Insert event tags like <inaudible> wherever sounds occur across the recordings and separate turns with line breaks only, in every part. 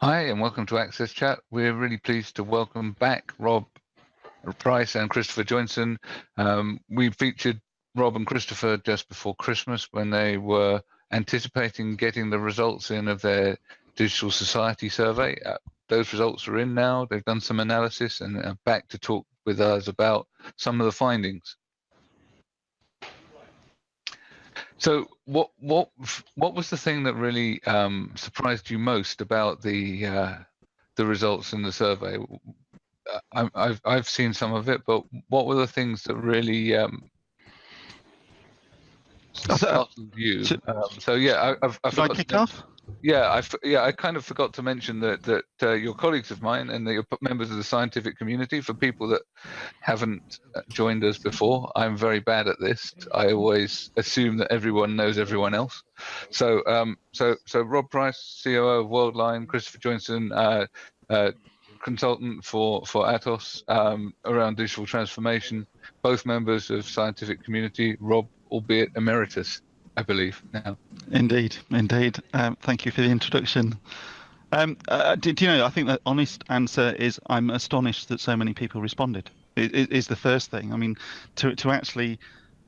Hi, and welcome to Access Chat. We're really pleased to welcome back Rob Price and Christopher Joinson. Um, we featured Rob and Christopher just before Christmas when they were anticipating getting the results in of their digital society survey. Uh, those results are in now. They've done some analysis and are back to talk with us about some of the findings. So, what what what was the thing that really um, surprised you most about the uh, the results in the survey? I, have I've seen some of it, but what were the things that really um, startled you? Um, so yeah, I, I've, I've
I kick off?
Yeah, I yeah I kind of forgot to mention that that uh, your colleagues of mine and the members of the scientific community, for people that haven't uh, joined us before, I'm very bad at this. I always assume that everyone knows everyone else. So um, so so Rob Price, COO of Worldline, Christopher Joinson, uh, uh, consultant for for Atos um, around digital transformation, both members of scientific community. Rob, albeit emeritus. I believe now.
Indeed, indeed. Um, thank you for the introduction. Um, uh, do, do, you know? I think the honest answer is I'm astonished that so many people responded. is, is the first thing. I mean, to to actually,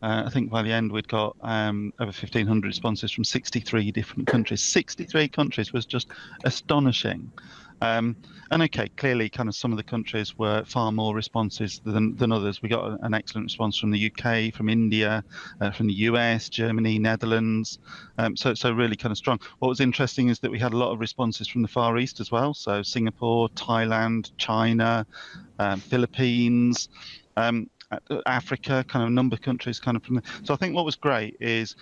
uh, I think by the end we'd got um, over 1,500 responses from 63 different countries. 63 countries was just astonishing. Um, and okay, clearly, kind of some of the countries were far more responses than, than others. We got an excellent response from the UK, from India, uh, from the US, Germany, Netherlands. Um, so, so really kind of strong. What was interesting is that we had a lot of responses from the Far East as well. So Singapore, Thailand, China, um, Philippines. Um, Africa, kind of a number of countries, kind of from. The, so I think what was great is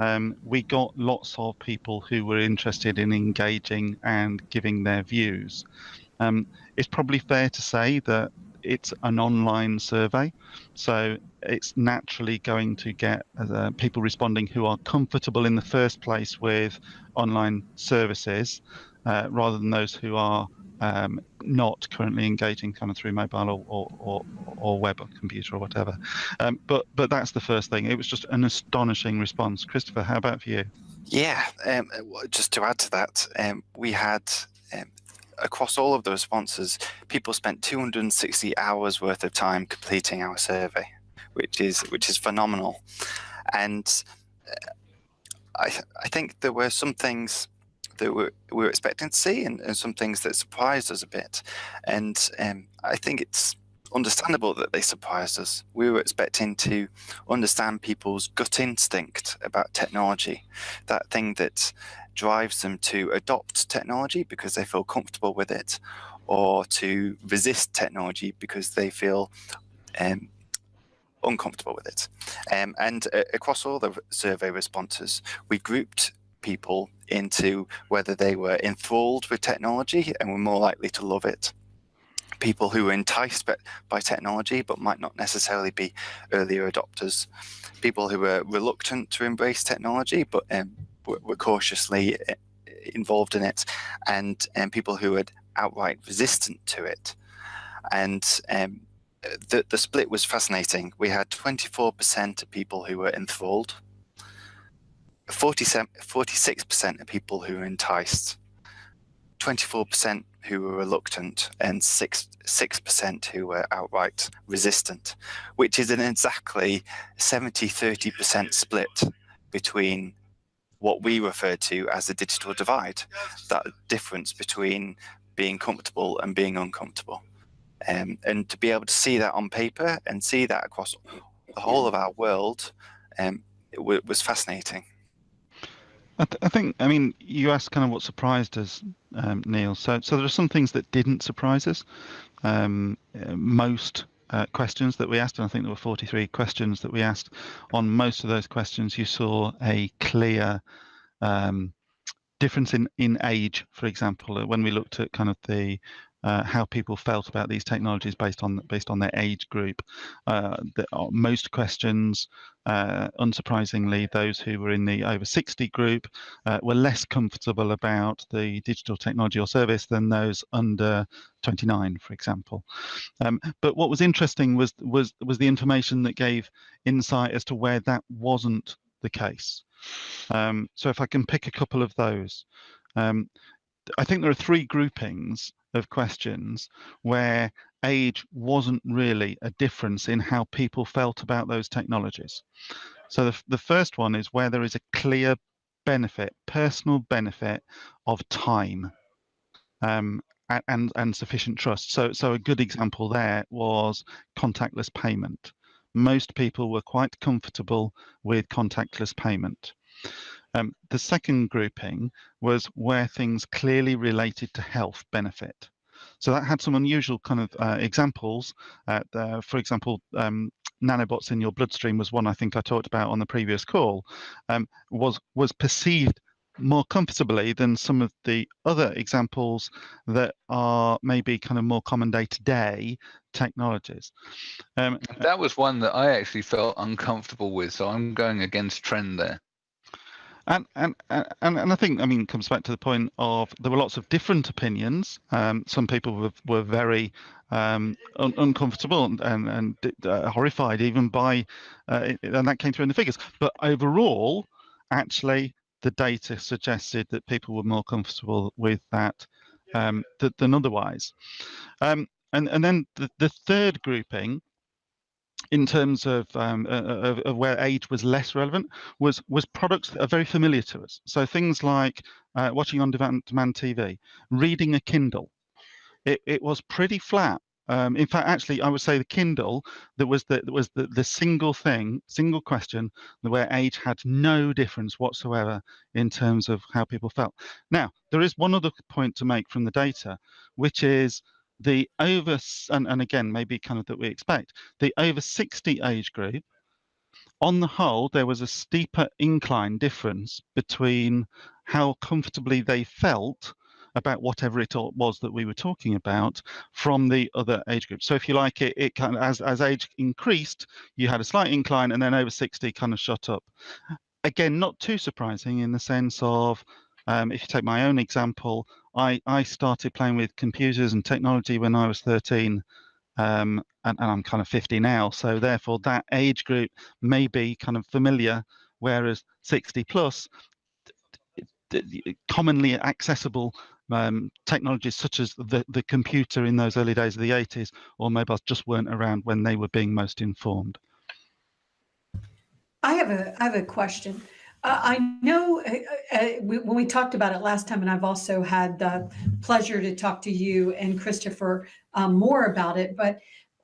um, we got lots of people who were interested in engaging and giving their views. Um, it's probably fair to say that it's an online survey, so it's naturally going to get uh, people responding who are comfortable in the first place with online services, uh, rather than those who are um, not currently engaging kind of through mobile or, or, or, or web or computer or whatever. Um, but but that's the first thing. It was just an astonishing response. Christopher, how about for you?
Yeah, um, just to add to that, um, we had um, across all of the responses, people spent 260 hours worth of time completing our survey, which is which is phenomenal. And uh, I I think there were some things that we were expecting to see and, and, some things that surprised us a bit. And um, I think it's understandable that they surprised us. We were expecting to understand people's gut instinct about technology, that thing that drives them to adopt technology because they feel comfortable with it, or to resist technology because they feel um, uncomfortable with it. Um, and uh, across all the survey responses, we grouped people into whether they were enthralled with technology and were more likely to love it. People who were enticed by technology but might not necessarily be earlier adopters. People who were reluctant to embrace technology but um, were, cautiously uh, involved in it, and, and people who were outright resistant to it. And um, the, the split was fascinating. We had 24% of people who were enthralled 46% of people who were enticed, 24% who were reluctant, and 6, 6% who were outright resistant, which is an exactly 70-30% split between what we refer to as the digital divide, that difference between being comfortable and being uncomfortable. Um, and to be able to see that on paper and see that across the whole of our world um, was fascinating.
I, th I, think, I mean, you asked kind of what surprised us, um, Neil. So, so there are some things that didn't surprise us. Um, uh, most uh, questions that we asked, and I think there were 43 questions that we asked. On most of those questions, you saw a clear um, difference in in age. For example, when we looked at kind of the uh, how people felt about these technologies based on based on their age group. Uh, the, uh, most questions, uh, unsurprisingly, those who were in the over 60 group uh, were less comfortable about the digital technology or service than those under 29, for example. Um, but what was interesting was was was the information that gave insight as to where that wasn't the case. Um, so if I can pick a couple of those. Um, I think there are three groupings of questions where age wasn't really a difference in how people felt about those technologies. So the, the first one is where there is a clear benefit, personal benefit of time um, and, and sufficient trust. So, so a good example there was contactless payment. Most people were quite comfortable with contactless payment. Um, the second grouping was where things clearly related to health benefit. So that had some unusual kind of uh, examples. Uh, the, for example, um, nanobots in your bloodstream was one I think I talked about on the previous call. Um, was was perceived more comfortably than some of the other examples that are maybe kind of more common day to day technologies.
Um, that was one that I actually felt uncomfortable with, so I'm going against trend there.
And, and and and I think I mean comes back to the point of there were lots of different opinions. Um, some people were were very um, un uncomfortable and and, and uh, horrified even by, uh, and that came through in the figures. But overall, actually, the data suggested that people were more comfortable with that um, th than otherwise. Um, and, and then the, the third grouping in terms of, um, uh, of, of, where age was less relevant was was products that are very familiar to us. So things like uh, watching on demand, demand TV, reading a Kindle. It, it was pretty flat um, in fact, actually, I would say the Kindle that was the that was the, the single thing, single question where age had no difference whatsoever in terms of how people felt. Now, there is one other point to make from the data, which is the over and, and again maybe kind of that we expect the over 60 age group on the whole there was a steeper incline difference between how comfortably they felt about whatever it was that we were talking about from the other age groups. So if you like it, it kind of as as age increased, you had a slight incline, and then over 60 kind of shot up. Again, not too surprising in the sense of um, if you take my own example, I, I started playing with computers and technology when I was 13, um, and, and, I'm kind of 50 now. So therefore, that age group may be kind of familiar, whereas 60 plus, commonly accessible um, technologies such as the, the computer in those early days of the 80s or mobiles just weren't around when they were being most informed.
I have a, I have a question. Uh, I know uh, uh, we, when we talked about it last time, and I've also had the pleasure to talk to you and Christopher um, more about it, but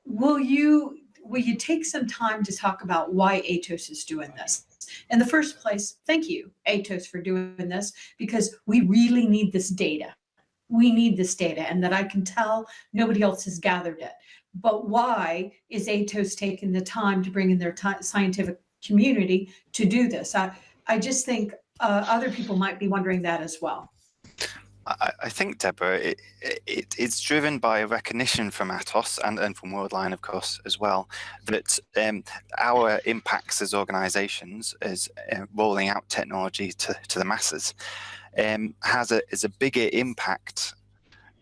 will you will you take some time to talk about why Atos is doing this? In the first place, thank you, Atos, for doing this because we really need this data. We need this data and that I can tell nobody else has gathered it. But why is Atos taking the time to bring in their scientific community to do this? I, I just think uh, other people might be wondering that as well.
I, think, Deborah, it, it, it's driven by a recognition from Atos and, and from Worldline, of course, as well, that um, our impacts as organizations as uh, rolling out technology to, to the masses um, has a, is a bigger impact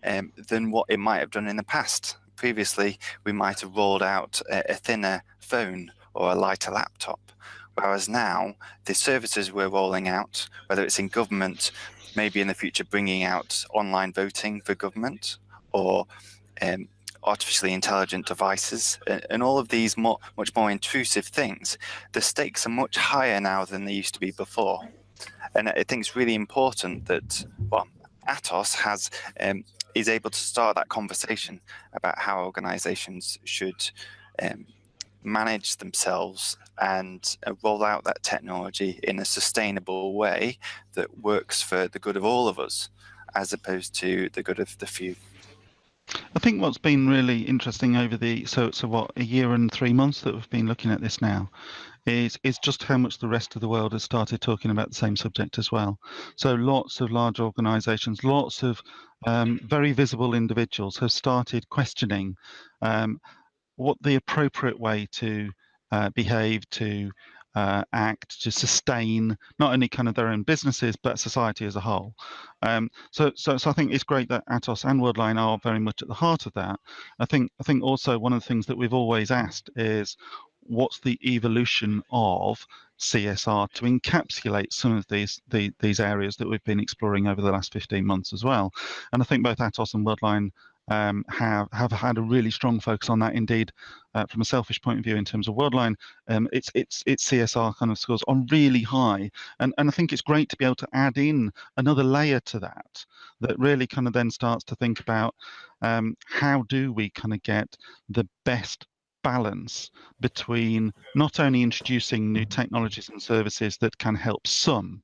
um, than what it might have done in the past. Previously, we might have rolled out a, a thinner phone or a lighter laptop. Whereas now, the services we're rolling out, whether it's in government maybe in the future bringing out online voting for government or um, artificially intelligent devices and all of these more, much more intrusive things, the stakes are much higher now than they used to be before. And I think it's really important that, well, Atos has um, is able to start that conversation about how organizations should um, manage themselves and uh, roll out that technology in a sustainable way that works for the good of all of us, as opposed to the good of the few.
I think what's been really interesting over the so so what a year and three months that we've been looking at this now is is just how much the rest of the world has started talking about the same subject as well. So lots of large organisations, lots of um, very visible individuals have started questioning um, what the appropriate way to uh, behave, to uh, act, to sustain not only kind of their own businesses but society as a whole. Um, so, so, so I think it's great that Atos and Worldline are very much at the heart of that. I think, I think also one of the things that we've always asked is what's the evolution of CSR to encapsulate some of these the, these areas that we've been exploring over the last 15 months as well. And I think both Atos and Worldline um, have have had a really strong focus on that. Indeed, uh, from a selfish point of view, in terms of Worldline, um, it's it's it's CSR kind of scores on really high, and and I think it's great to be able to add in another layer to that that really kind of then starts to think about um, how do we kind of get the best balance between not only introducing new technologies and services that can help some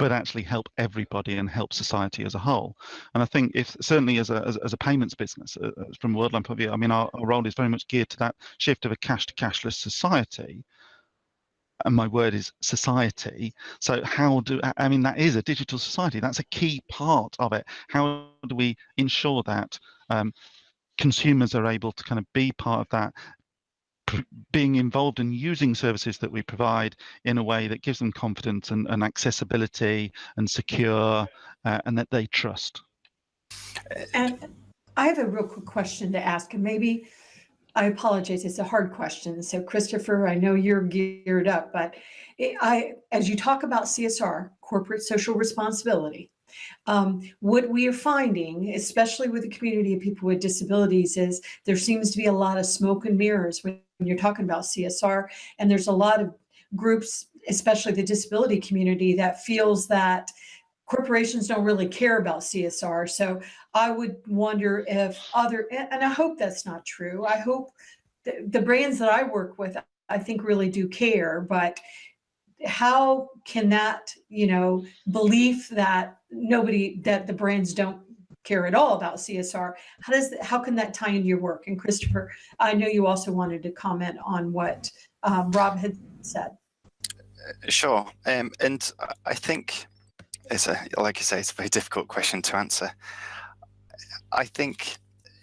but actually help everybody and help society as a whole. And I think if certainly as a, as, as a payments business, uh, uh from Worldline point of view, I mean, our, our role is very much geared to that shift of a cash to cashless society. And my word is society. So how do, I mean, that is a digital society. That's a key part of it. How do we ensure that um, consumers are able to kind of be part of that being involved in using services that we provide in a way that gives them confidence and, and accessibility and secure uh, and that they trust.
And I have a real quick question to ask, and maybe I apologize, it's a hard question. So Christopher, I know you're geared up, but I, as you talk about CSR, corporate social responsibility, um, what we are finding, especially with the community of people with disabilities, is there seems to be a lot of smoke and mirrors when you're talking about CSR. And there's a lot of groups, especially the disability community, that feels that corporations don't really care about CSR. So I would wonder if other, and I hope that's not true. I hope the, the brands that I work with, I think really do care, but how can that, you know, belief that nobody, that the brands don't care at all about CSR, how does, how can that tie into your work? And Christopher, I know you also wanted to comment on what um, Rob had said.
Sure. Um, and I think it's a, like you say, it's a very difficult question to answer. I think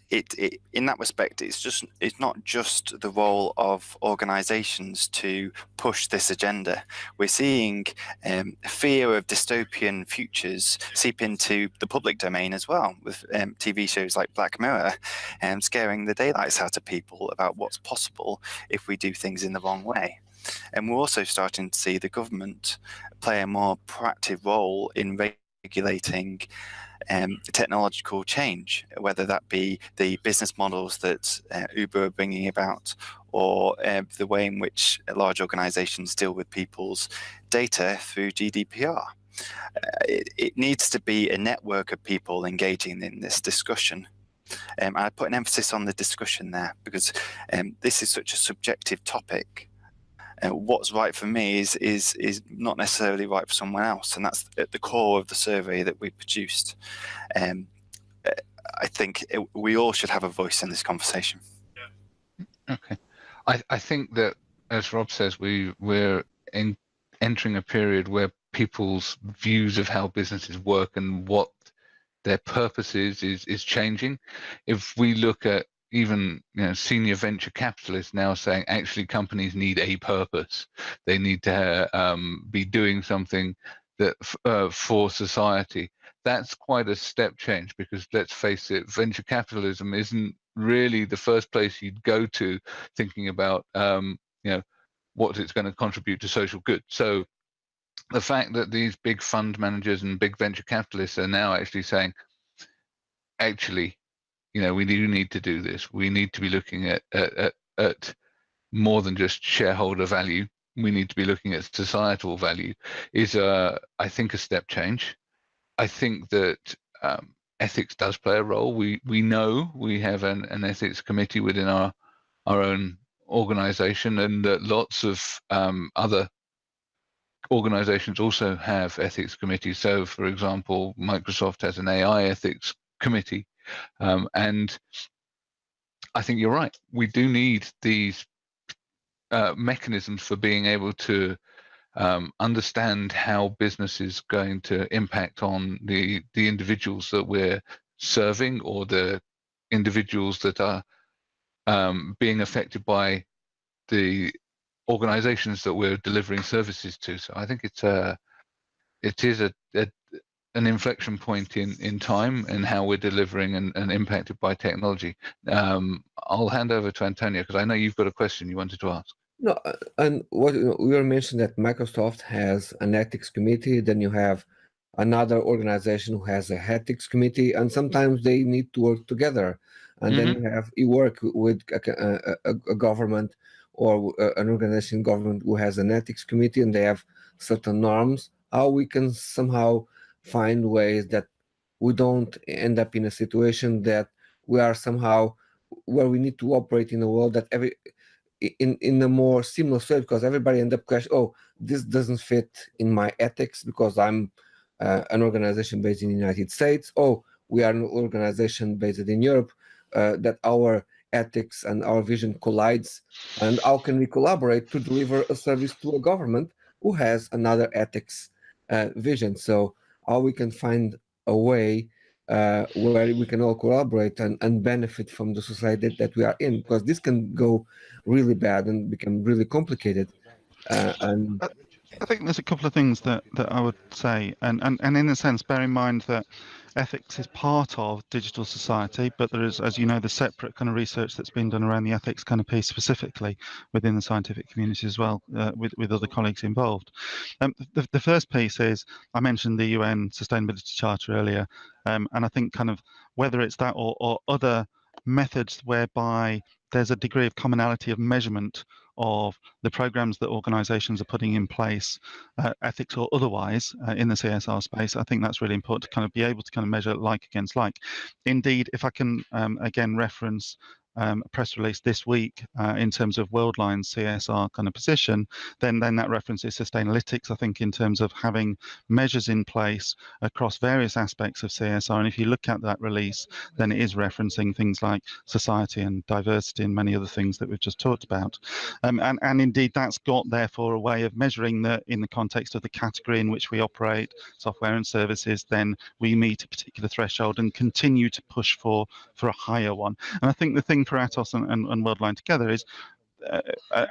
it, it, in that respect it's just it's not just the role of organizations to push this agenda. We're seeing um, fear of dystopian futures seep into the public domain as well with um, tv shows like black mirror um, scaring the daylights out of people about what's possible if we do things in the wrong way. And we're also starting to see the government play a more proactive role in regulating um, technological change, whether that be the business models that uh, Uber are bringing about or uh, the way in which large organizations deal with people's data through GDPR. Uh, it, it, needs to be a network of people engaging in this discussion. Um, I put an emphasis on the discussion there because um, this is such a subjective topic what's right for me is is is not necessarily right for someone else, and that's at the core of the survey that we produced. Um, I think it, we all should have a voice in this conversation.
Okay, I I think that as Rob says, we we're in, entering a period where people's views of how businesses work and what their purpose is is is changing. If we look at even you know senior venture capitalists now saying actually companies need a purpose. They need to um, be doing something that uh, for society. That's quite a step change because let's face it venture capitalism isn't really the first place you'd go to thinking about um, you know what it's going to contribute to social good. So the fact that these big fund managers and big venture capitalists are now actually saying actually you know we do need to do this. We need to be looking at at, at more than just shareholder value. We need to be looking at societal value is uh, I think a step change. I think that um, ethics does play a role. We we know we have an, an ethics committee within our our own organization and that lots of um, other organizations also have ethics committees. So for example Microsoft has an AI ethics committee um, and I think you're right. We do need these uh, mechanisms for being able to um, understand how business is going to impact on the the individuals that we're serving or the individuals that are um, being affected by the organizations that we're delivering services to. So I think it's a it is a, a, an inflection point in in time and how we're delivering and, and impacted by technology. Um, I'll hand over to Antonio because I know you've got a question you wanted to ask.
No, uh, and what you know, we were mentioning that Microsoft has an ethics committee, then you have another organization who has a ethics committee, and sometimes they need to work together. And then
Mm-hmm.
you have you work with a, a, a- a government or uh, an organization government who has an ethics committee, and they have certain norms. How we can somehow find ways that we don't end up in a situation that we are somehow where we need to operate in a world that every in in a more seamless way because everybody end up question oh this doesn't fit in my ethics because i'm uh, an organization based in the united states. Oh we are an organization based in europe uh, that our ethics and our vision collides. And how can we collaborate to deliver a service to a government who has another ethics uh, vision? So how we can find a way uh, where we can all collaborate and, and benefit from the society that, we are in because this can go really bad and become really complicated uh, and
I think there's a couple of things that, that I would say, and, and, and in a sense, bear in mind that ethics is part of digital society, but there is, as you know, the separate kind of research that's been done around the ethics kind of piece specifically within the scientific community as well, uh, with, with other colleagues involved. Um, the, the first piece is, I mentioned the UN Sustainability Charter earlier, um, and I think kind of whether it's that or, or other methods whereby there's a degree of commonality of measurement of the programs that organizations are putting in place, uh, ethics or otherwise, uh, in the CSR space. I think that's really important to kind of be able to kind of measure like against like. Indeed, if I can um, again reference um, a press release this week uh, in terms of Worldline's CSR kind of position, then then that references Sustainalytics, I think, in terms of having measures in place across various aspects of CSR. And if you look at that release, then it is referencing things like society and diversity and many other things that we've just talked about. Um, and, and indeed, that's got therefore a way of measuring that in the context of the category in which we operate, software and services, then we meet a particular threshold and continue to push for for a higher one. And I think the thing for Atos and, and, and Worldline together is uh,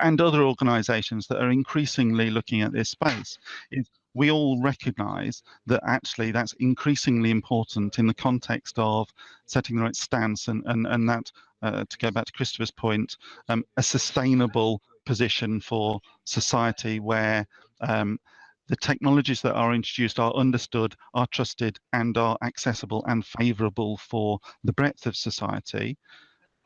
and other organizations that are increasingly looking at this space is we all recognize that actually that's increasingly important in the context of setting the right stance and and, and that uh, to go back to Christopher's point um, a sustainable position for society where um, the technologies that are introduced are understood, are trusted, and are accessible and favourable for the breadth of society,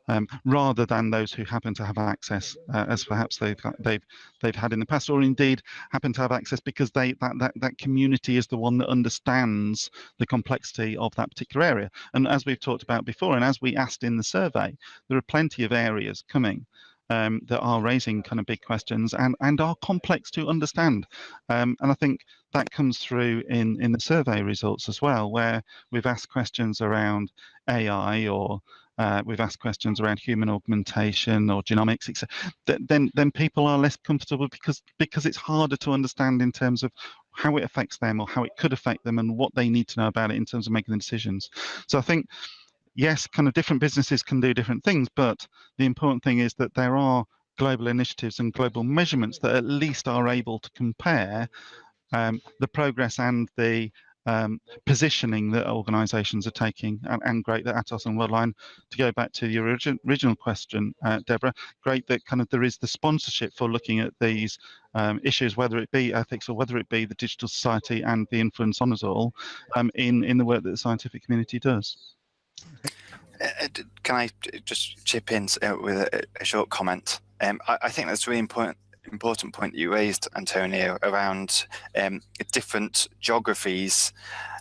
um, rather than those who happen to have access, uh, as perhaps they've they've they've had in the past, or indeed happen to have access because they that that that community is the one that understands the complexity of that particular area. And as we've talked about before, and as we asked in the survey, there are plenty of areas coming um, that are raising kind of big questions and and are complex to understand. Um, and I think that comes through in in the survey results as well, where we've asked questions around AI or uh, we've asked questions around human augmentation or genomics, etc. Then then people are less comfortable because because it's harder to understand in terms of how it affects them or how it could affect them and what they need to know about it in terms of making the decisions. So I think yes, kind of different businesses can do different things, but the important thing is that there are global initiatives and global measurements that at least are able to compare um, the progress and the um, positioning that organisations are taking, and, and, great that Atos and Worldline, to go back to your origin, original question, uh, Deborah, great that kind of there is the sponsorship for looking at these um, issues, whether it be ethics or whether it be the digital society and the influence on us all, um, in in the work that the scientific community does.
Uh, can I just chip in uh, with a, a short comment? Um, I, I, think that's really important important point that you raised, Antonio, around um, different geographies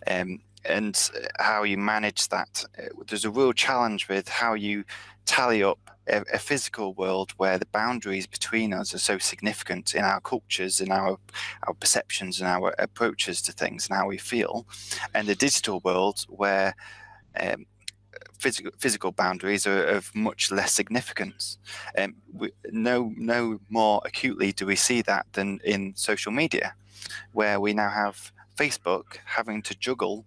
um, and how you manage that. There's a real challenge with how you tally up a, a, physical world where the boundaries between us are so significant in our cultures, in our our perceptions, and our approaches to things, and how we feel, and the digital world where um, physical physical boundaries are of much less significance. Um, we, no, no more acutely do we see that than in social media, where we now have Facebook having to juggle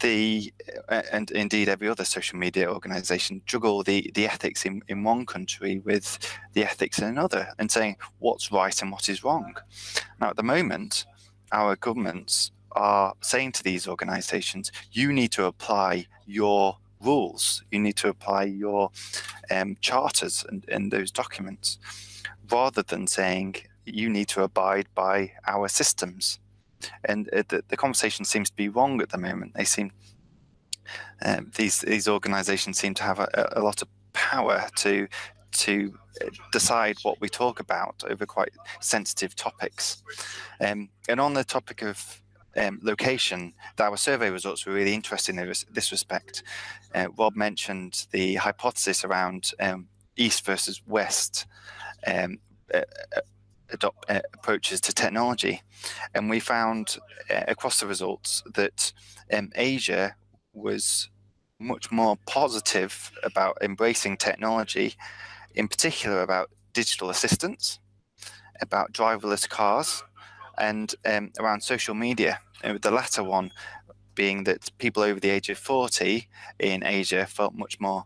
the and indeed every other social media organization juggle the the ethics in in one country with the ethics in another and saying what's right and what is wrong now at the moment our governments are saying to these organizations, you need to apply your rules, you need to apply your um, charters and, and those documents. rather than saying you need to abide by our systems. And uh, the, the conversation seems to be wrong at the moment. They seem um, these these organisations seem to have a, a lot of power to to uh, decide what we talk about over quite sensitive topics. Um, and on the topic of um, location, our survey results were really interesting in this respect. Uh, Rob mentioned the hypothesis around um, east versus west um, uh, uh adopt, uh, approaches to technology. And we found uh, across the results that um, Asia was much more positive about embracing technology, in particular about digital assistants, about driverless cars, and um, around social media. The latter one being that people over the age of 40 in Asia felt much more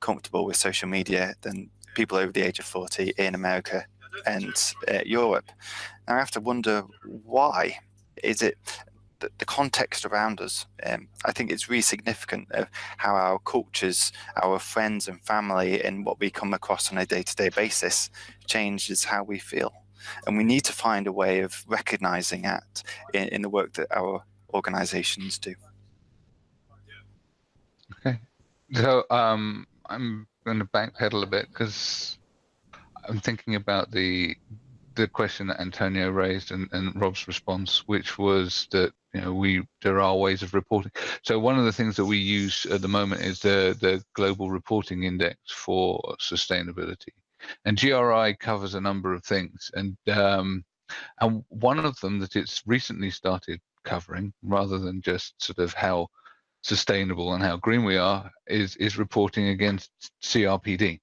comfortable with social media than people over the age of 40 in America and uh, Europe. Now I have to wonder why. Is it the, the context around us? Um, I think it's really significant of how our cultures, our friends and family, and what we come across on a day-to-day -day basis changes how we feel. And we need to find a way of recognizing that in, in the work that our organizations do.
Okay. So um, I'm going to backpedal a bit because I'm thinking about the the question that Antonio raised and, and Rob's response, which was that you know we there are ways of reporting. So one of the things that we use at the moment is the the global reporting index for sustainability, and GRI covers a number of things, and um, and one of them that it's recently started covering, rather than just sort of how sustainable and how green we are, is is reporting against CRPD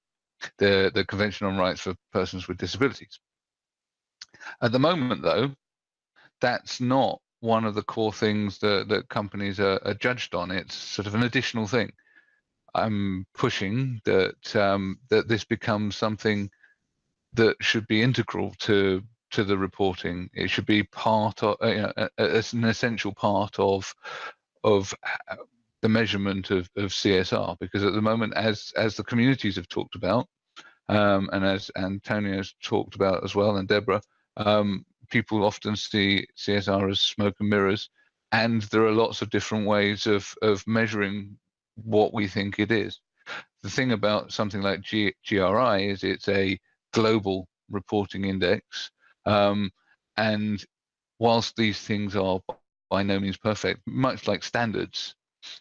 the, the Convention on Rights for Persons with Disabilities. At the moment, though, that's not one of the core things that, that companies are, are judged on. It's sort of an additional thing. I'm pushing that um, that this becomes something that should be integral to to the reporting. It should be part of, you know, an essential part of of the measurement of, of CSR because at the moment, as as the communities have talked about, um, and as Antonio's talked about as well, and Deborah, um, people often see CSR as smoke and mirrors, and there are lots of different ways of of measuring what we think it is. The thing about something like G GRI is it's a global reporting index, um, and whilst these things are by no means perfect, much like standards,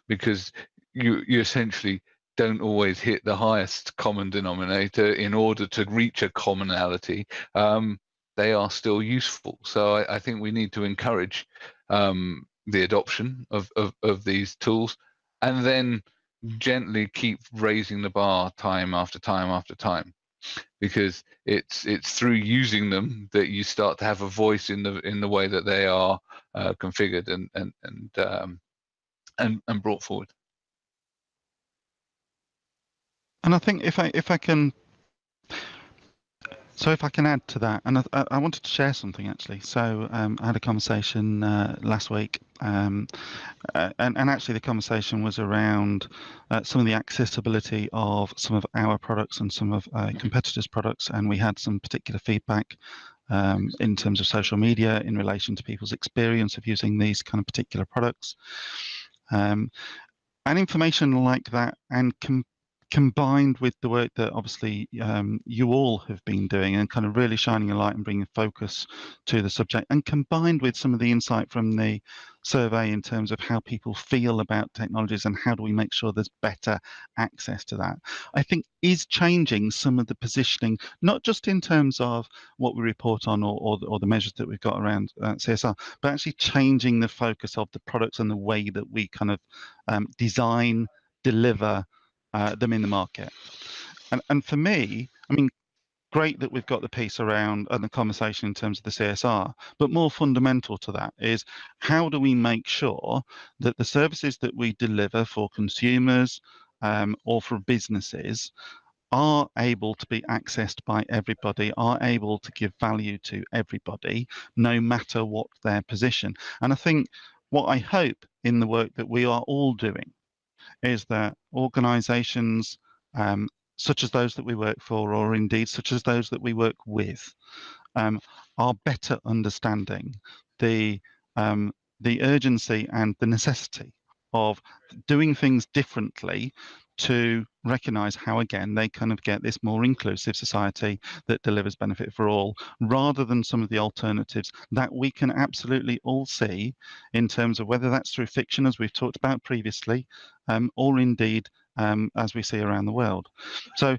because you you essentially don't always hit the highest common denominator in order to reach a commonality, um, they are still useful. So I, I, think we need to encourage um, the adoption of, of, of these tools and then gently keep raising the bar time after time after time because it's it's through using them that you start to have a voice in the in the way that they are uh, configured and and and um, and, and brought forward.
And I think if I if I can, so if I can add to that, and I, I wanted to share something actually. So um, I had a conversation uh, last week, um, uh, and and actually the conversation was around uh, some of the accessibility of some of our products and some of uh, competitors' products, and we had some particular feedback um, in terms of social media in relation to people's experience of using these kind of particular products. Um, and information like that and com combined with the work that obviously um, you all have been doing and kind of really shining a light and bringing focus to the subject and combined with some of the insight from the survey in terms of how people feel about technologies and how do we make sure there's better access to that i think is changing some of the positioning not just in terms of what we report on or, or, or the measures that we've got around uh, csr but actually changing the focus of the products and the way that we kind of um, design deliver uh, them in the market. And, and for me, I mean, great that we've got the piece around and the conversation in terms of the CSR, but more fundamental to that is how do we make sure that the services that we deliver for consumers um, or for businesses are able to be accessed by everybody, are able to give value to everybody, no matter what their position. And I think what I hope in the work that we are all doing is that organizations, um, such as those that we work for, or indeed such as those that we work with, um, are better understanding the um, the urgency and the necessity of doing things differently to recognize how again they kind of get this more inclusive society that delivers benefit for all rather than some of the alternatives that we can absolutely all see in terms of whether that's through fiction as we've talked about previously um, or indeed um, as we see around the world. So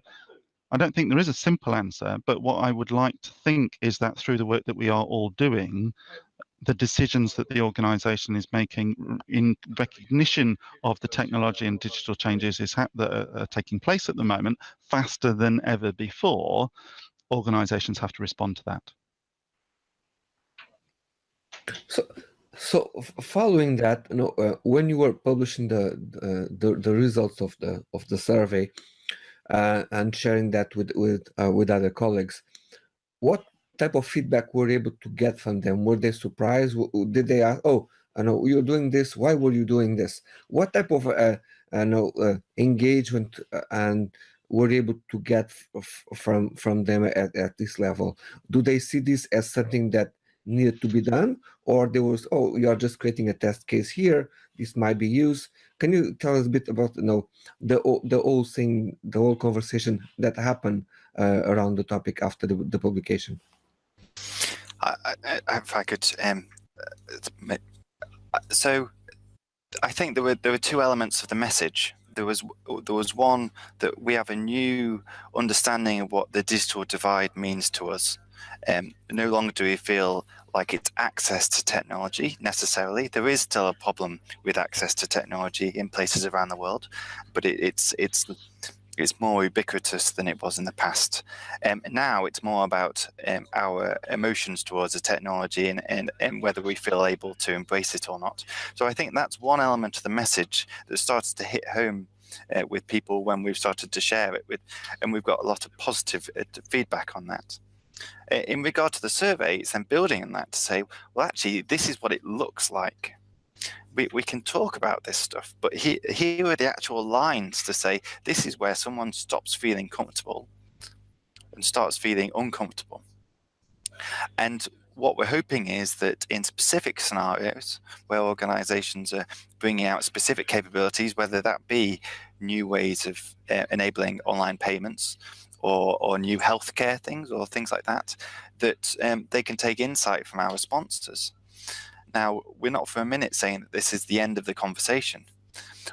I don't think there is a simple answer, but what I would like to think is that through the work that we are all doing, the decisions that the organization is making in recognition of the technology and digital changes is that are, taking place at the moment faster than ever before organizations have to respond to that.
So so following that you know uh, when you were publishing the, the the results of the of the survey uh, and sharing that with with uh, with other colleagues what type of feedback were you able to get from them? Were they surprised? Did they ask, oh, I know you're doing this. Why were you doing this? What type of uh, I know uh, engagement uh, and were able to get from from them at, at this level? Do they see this as something that needed to be done, or there was oh you are just creating a test case here. This might be used. Can you tell us a bit about you know the the whole thing, the whole conversation that happened uh, around the topic after the, the publication?
I, I, if I could, um, uh, so I think there were there were two elements of the message. There was there was one that we have a new understanding of what the digital divide means to us. Um, no longer do we feel like it's access to technology necessarily. There is still a problem with access to technology in places around the world, but it, it's it's it's more ubiquitous than it was in the past. Um, now it's more about um, our emotions towards the technology and, and, and whether we feel able to embrace it or not. So I think that's one element of the message that starts to hit home uh, with people when we've started to share it with, and we've got a lot of positive uh, feedback on that. In regard to the survey, it's then building on that to say, well, actually, this is what it looks like we, we can talk about this stuff, but he, here are the actual lines to say this is where someone stops feeling comfortable and starts feeling uncomfortable. And what we're hoping is that in specific scenarios where organizations are bringing out specific capabilities, whether that be new ways of uh, enabling online payments or, or new healthcare things or things like that, that um, they can take insight from our responses now, we're not for a minute saying that this is the end of the conversation.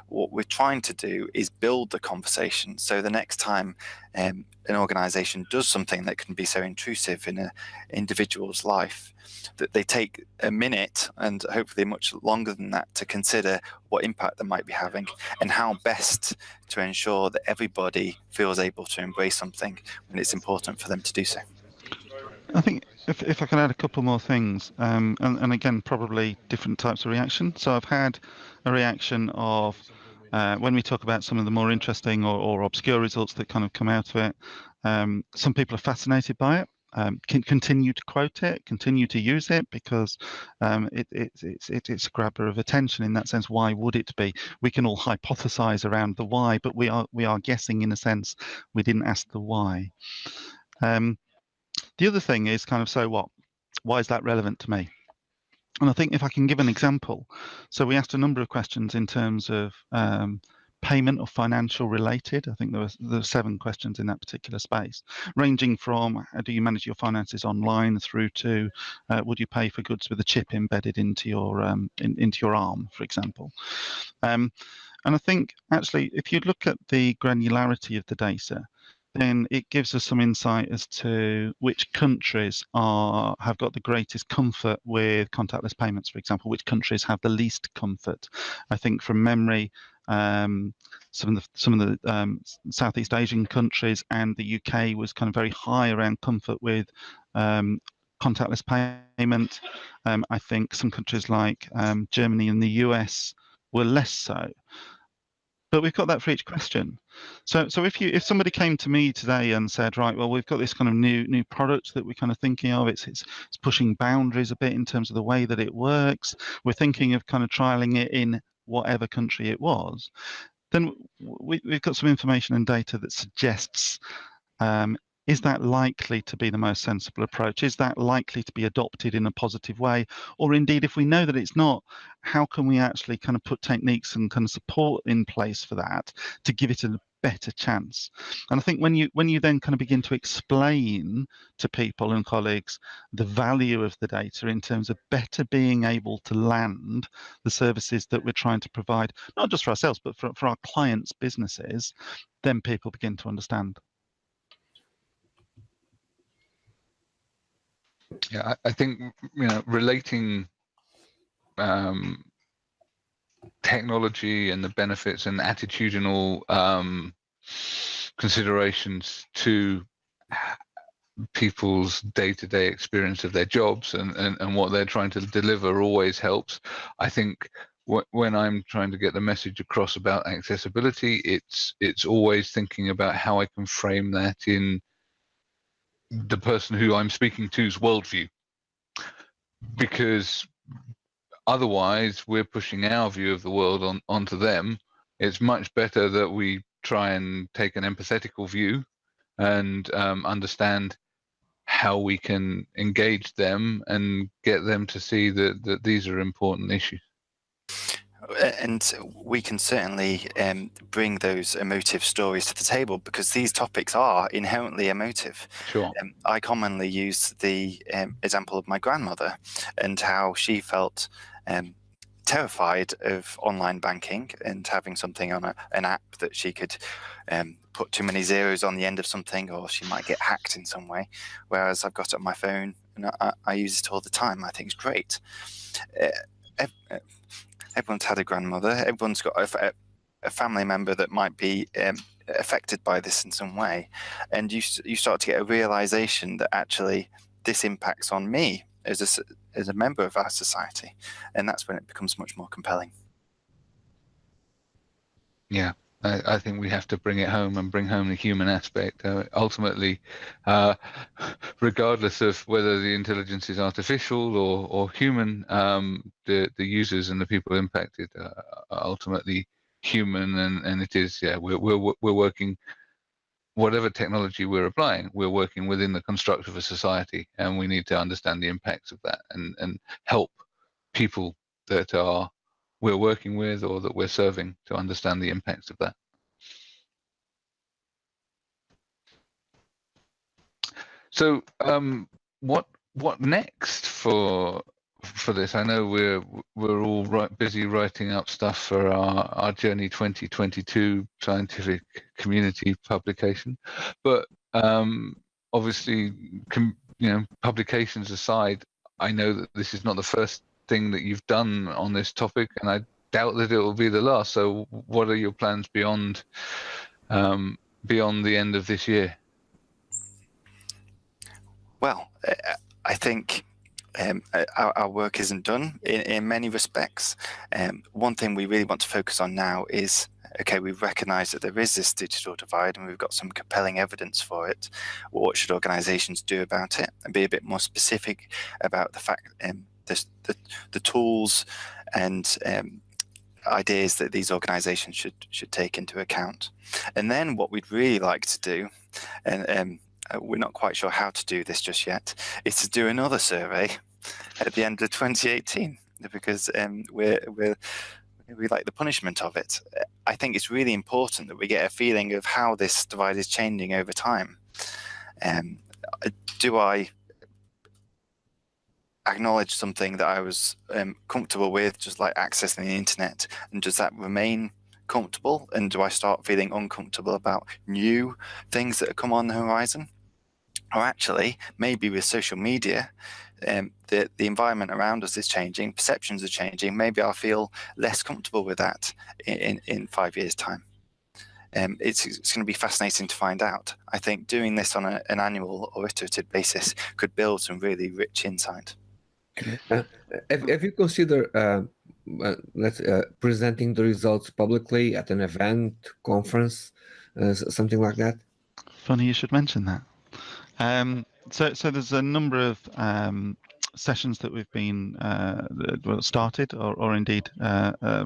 What we're trying to do is build the conversation. So the next time um, an organization does something that can be so intrusive in an individual's life, that they take a minute and hopefully much longer than that to consider what impact they might be having and how best to ensure that everybody feels able to embrace something when it's important for them to do so.
I think if, if I can add a couple more things, um, and, and again, probably different types of reaction. So I've had a reaction of uh, when we talk about some of the more interesting or, or obscure results that kind of come out of it, um, some people are fascinated by it. Um, can continue to quote it, continue to use it because um, it, it, it's, it, it's a grabber of attention in that sense. Why would it be? We can all hypothesize around the why, but we are we are guessing in a sense. We didn't ask the why. Um, the other thing is kind of so what? Why is that relevant to me? And I think if I can give an example, so we asked a number of questions in terms of um, payment or financial related. I think there were, there were seven questions in that particular space, ranging from how do you manage your finances online through to uh, would you pay for goods with a chip embedded into your um, in, into your arm, for example. Um, and I think actually, if you look at the granularity of the data, then it gives us some insight as to which countries are have got the greatest comfort with contactless payments, for example, which countries have the least comfort. I think from memory, um, some of the some of the um, Southeast Asian countries and the UK was kind of very high around comfort with um, contactless payment. Um, I think some countries like um, Germany and the US were less so but we've got that for each question. So, so if you if somebody came to me today and said, right, well, we've got this kind of new new product that we're kind of thinking of. It's it's it's pushing boundaries a bit in terms of the way that it works. We're thinking of kind of trialing it in whatever country it was. then we, we've got some information and data that suggests um, is that likely to be the most sensible approach? Is that likely to be adopted in a positive way? Or indeed, if we know that it's not, how can we actually kind of put techniques and kind of support in place for that to give it a better chance? And I think when you when you then kind of begin to explain to people and colleagues the value of the data in terms of better being able to land the services that we're trying to provide, not just for ourselves, but for, for our clients' businesses, then people begin to understand.
Yeah, I, I think you know relating um, technology and the benefits and attitudinal um, considerations to people's day-to-day experience of their jobs and, and, and what they're trying to deliver always helps. I think when I'm trying to get the message across about accessibility, it's it's always thinking about how I can frame that in the person who I'm speaking to's worldview. Because otherwise, we're pushing our view of the world on onto them. It's much better that we try and take an empathetical view and um, understand how we can engage them and get them to see that, that these are important issues
and we can certainly um, bring those emotive stories to the table because these topics are inherently emotive.
Sure.
Um, I commonly use the um, example of my grandmother and how she felt um, terrified of online banking and having something on a, an app that she could um, put too many zeros on the end of something or she might get hacked in some way. Whereas I've got it on my phone and I, I use it all the time. I think it's great. Uh, everyone's had a grandmother, everyone's got a, a family member that might be um, affected by this in some way. And you, you start to get a realization that actually this impacts on me as a, as a member of our society. And that's when it becomes much more compelling.
Yeah. I, I, think we have to bring it home and bring home the human aspect. Uh, ultimately, uh, regardless of whether the intelligence is artificial or, or human, um, the the users and the people impacted uh, are ultimately human, and, and it is yeah we're we're we're working whatever technology we're applying, we're working within the construct of a society, and we need to understand the impacts of that and and help people that are we're working with or that we're serving to understand the impacts of that. So um, what what next for for this? I know we're we're all right, busy writing up stuff for our, our Journey 2022 scientific community publication, but um, obviously, you know, publications aside, I know that this is not the first thing that you've done on this topic, and I doubt that it will be the last. So, what are your plans beyond um, beyond the end of this year?
Well, I think um, our, our, work isn't done in, in many respects. Um, one thing we really want to focus on now is okay, we recognize that there is this digital divide and we've got some compelling evidence for it. What should organizations do about it? And be a bit more specific about the fact um, the, the, the tools and um, ideas that these organizations should should take into account. And then what we'd really like to do, and um, uh, we're not quite sure how to do this just yet, is to do another survey at the end of 2018 because um, we're we're we like the punishment of it. I think it's really important that we get a feeling of how this divide is changing over time. Um, do I acknowledge something that I was um, comfortable with, just like accessing the internet, and does that remain comfortable? And do I start feeling uncomfortable about new things that come on the horizon? Or actually, maybe with social media, um, the, the environment around us is changing, perceptions are changing. Maybe I'll feel less comfortable with that in, in, in five years' time. Um, it's, it's going to be fascinating to find out. I think doing this on a, an annual or iterative basis could build some really rich insight.
Uh, have, have, you considered uh, uh, let's uh, presenting the results publicly at an event, conference, uh, something like that?
Funny you should mention that. Um, so, so there's a number of um, sessions that we've been uh, started or, or indeed uh, uh,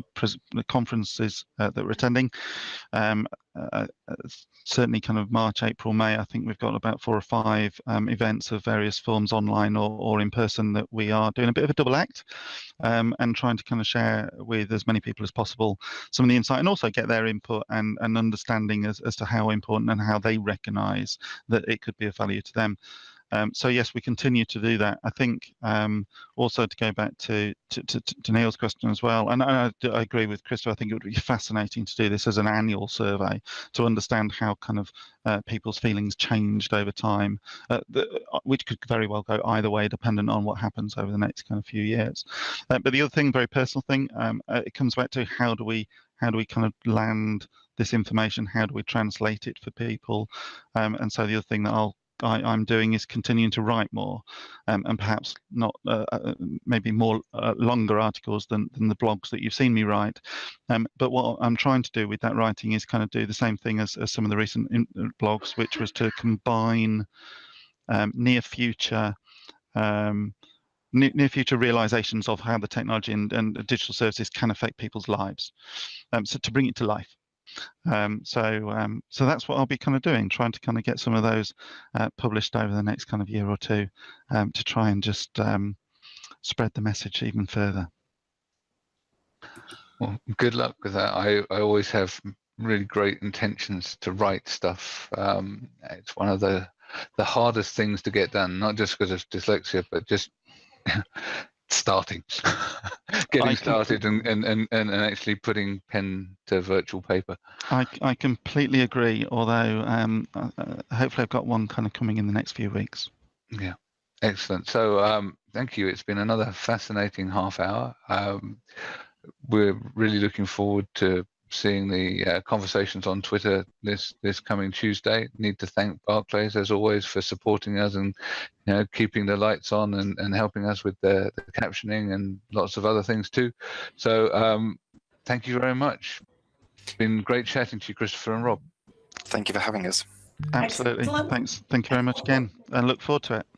conferences uh, that we're attending. Um, uh, certainly, kind of March, April, May. I think we've got about four or five um, events of various forms, online or, or in person, that we are doing a bit of a double act um, and trying to kind of share with as many people as possible some of the insight and also get their input and, and understanding as, as to how important and how they recognise that it could be of value to them. Um, so yes, we continue to do that. I think um, also to go back to, to, to, to Neil's question as well, and I, I, agree with Christopher. I think it would be fascinating to do this as an annual survey to understand how kind of uh, people's feelings changed over time, uh, the, uh, which could very well go either way, dependent on what happens over the next kind of few years. Uh, but the other thing, very personal thing, um, uh, it comes back to how do we how do we kind of land this information? How do we translate it for people? Um, and so the other thing that I'll I, am doing is continuing to write more, um, and perhaps not uh, uh, maybe more uh, longer articles than, than the blogs that you've seen me write. Um, but what I'm trying to do with that writing is kind of do the same thing as, as some of the recent in, blogs, which was to combine um, near future. Um, near future realizations of how the technology and, and digital services can affect people's lives. Um, so to bring it to life. Um, so um, so that's what I'll be kind of doing, trying to kind of get some of those uh, published over the next kind of year or two um, to try and just um, spread the message even further.
Well, good luck with that. I, I always have really great intentions to write stuff. Um, it's one of the the hardest things to get done, not just because of dyslexia, but just <laughs> starting, <laughs> getting started and, and, and, and actually putting pen to virtual paper.
I, I completely agree, although um, uh, hopefully I've got one kind of coming in the next few weeks.
Yeah, excellent. So um, thank you. It's been another fascinating half hour. Um, we're really looking forward to seeing the uh, conversations on Twitter this this coming Tuesday. Need to thank Barclays as always for supporting us and you know keeping the lights on and, and helping us with the, the captioning and lots of other things too. So um, thank you very much. It's been great chatting to you, Christopher and Rob.
Thank you for having us.
Absolutely.
Excellent.
Thanks. Thank you very much again, and look forward to it.